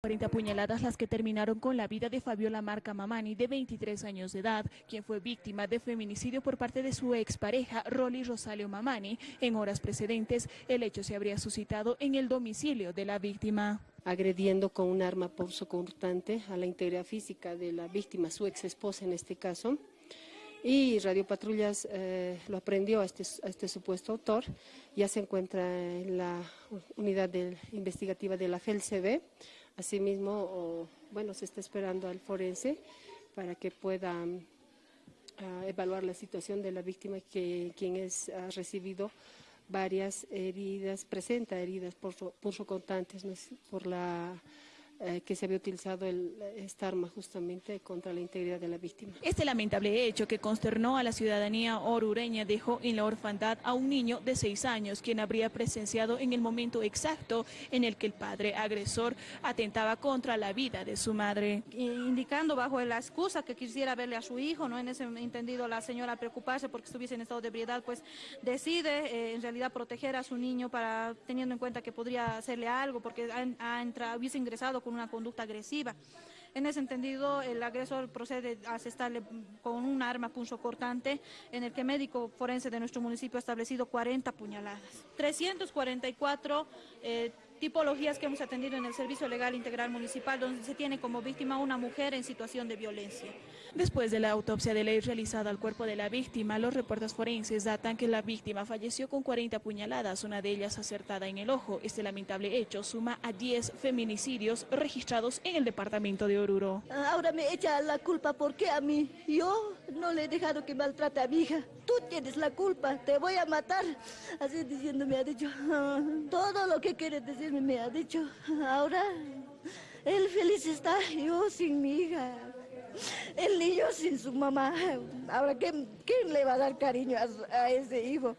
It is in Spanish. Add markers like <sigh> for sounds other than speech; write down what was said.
40 puñaladas las que terminaron con la vida de Fabiola Marca Mamani, de 23 años de edad, quien fue víctima de feminicidio por parte de su expareja, Rolly Rosalio Mamani. En horas precedentes, el hecho se habría suscitado en el domicilio de la víctima. Agrediendo con un arma cortante a la integridad física de la víctima, su ex esposa en este caso. Y Radio Patrullas eh, lo aprendió este, a este supuesto autor, ya se encuentra en la unidad investigativa de la FELCB, Asimismo, bueno, se está esperando al forense para que pueda ah, evaluar la situación de la víctima, que quien es, ha recibido varias heridas, presenta heridas por, por contantes, por la eh, que se había utilizado esta arma justamente contra la integridad de la víctima. Este lamentable hecho que consternó a la ciudadanía orureña dejó en la orfandad a un niño de seis años, quien habría presenciado en el momento exacto en el que el padre agresor atentaba contra la vida de su madre. Indicando bajo la excusa que quisiera verle a su hijo, ¿no? en ese entendido la señora preocuparse porque estuviese en estado de ebriedad, pues decide eh, en realidad proteger a su niño para teniendo en cuenta que podría hacerle algo porque ha, entrado, hubiese ingresado con una conducta agresiva. En ese entendido, el agresor procede a asestarle con un arma punzocortante en el que médico forense de nuestro municipio ha establecido 40 puñaladas. 344 eh, tipologías que hemos atendido en el Servicio Legal Integral Municipal, donde se tiene como víctima una mujer en situación de violencia. Después de la autopsia de ley realizada al cuerpo de la víctima, los reportes forenses datan que la víctima falleció con 40 puñaladas, una de ellas acertada en el ojo. Este lamentable hecho suma a 10 feminicidios registrados en el departamento de Oruro. Ahora me echa la culpa porque a mí, yo no le he dejado que maltrate a mi hija. Tienes la culpa, te voy a matar. Así diciendo me ha dicho, <laughs> todo lo que quieres decir me ha dicho, ahora él feliz está, yo sin mi hija, el niño sin su mamá. Ahora, ¿quién, quién le va a dar cariño a, a ese hijo?